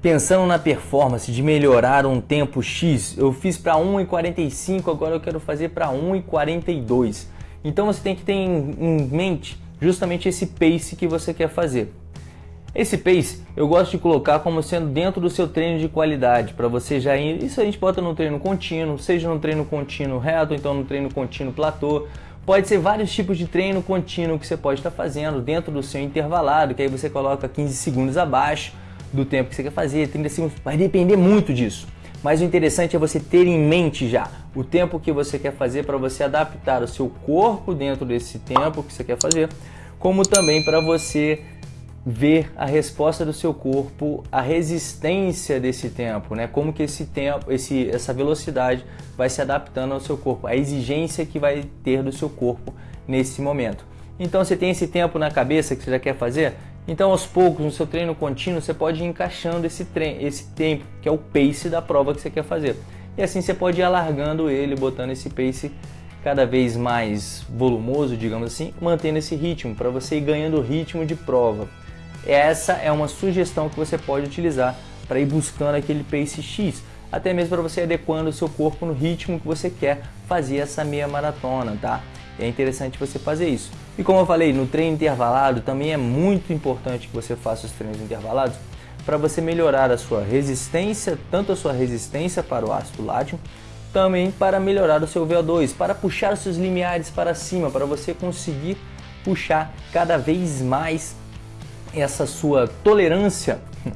pensando na performance de melhorar um tempo X, eu fiz para 1,45, agora eu quero fazer para 1,42. Então você tem que ter em mente justamente esse pace que você quer fazer. Esse pace eu gosto de colocar como sendo dentro do seu treino de qualidade, para você já ir. Isso a gente bota no treino contínuo, seja no treino contínuo reto, então no treino contínuo platô. Pode ser vários tipos de treino contínuo que você pode estar fazendo dentro do seu intervalado, que aí você coloca 15 segundos abaixo do tempo que você quer fazer, 30 segundos, vai depender muito disso. Mas o interessante é você ter em mente já o tempo que você quer fazer para você adaptar o seu corpo dentro desse tempo que você quer fazer, como também para você ver a resposta do seu corpo, a resistência desse tempo, né? Como que esse tempo, esse, essa velocidade vai se adaptando ao seu corpo, a exigência que vai ter do seu corpo nesse momento. Então você tem esse tempo na cabeça que você já quer fazer, então aos poucos no seu treino contínuo você pode ir encaixando esse, esse tempo que é o pace da prova que você quer fazer. E assim você pode ir alargando ele, botando esse pace cada vez mais volumoso, digamos assim, mantendo esse ritmo para você ir ganhando ritmo de prova. Essa é uma sugestão que você pode utilizar para ir buscando aquele pace X, até mesmo para você adequando o seu corpo no ritmo que você quer fazer essa meia maratona, tá? É interessante você fazer isso. E como eu falei, no treino intervalado também é muito importante que você faça os treinos intervalados para você melhorar a sua resistência, tanto a sua resistência para o ácido lático, também para melhorar o seu VO2, para puxar os seus limiares para cima, para você conseguir puxar cada vez mais essa sua tolerância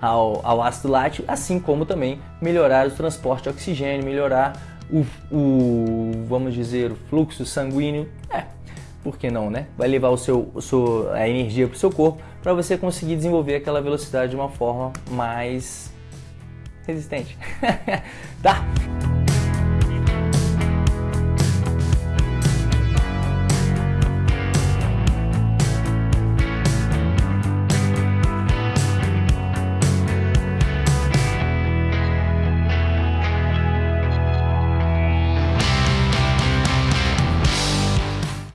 ao, ao ácido lático, assim como também melhorar o transporte de oxigênio, melhorar o, o vamos dizer, o fluxo sanguíneo. É, por que não, né? Vai levar o seu, o seu, a energia para o seu corpo para você conseguir desenvolver aquela velocidade de uma forma mais resistente. tá?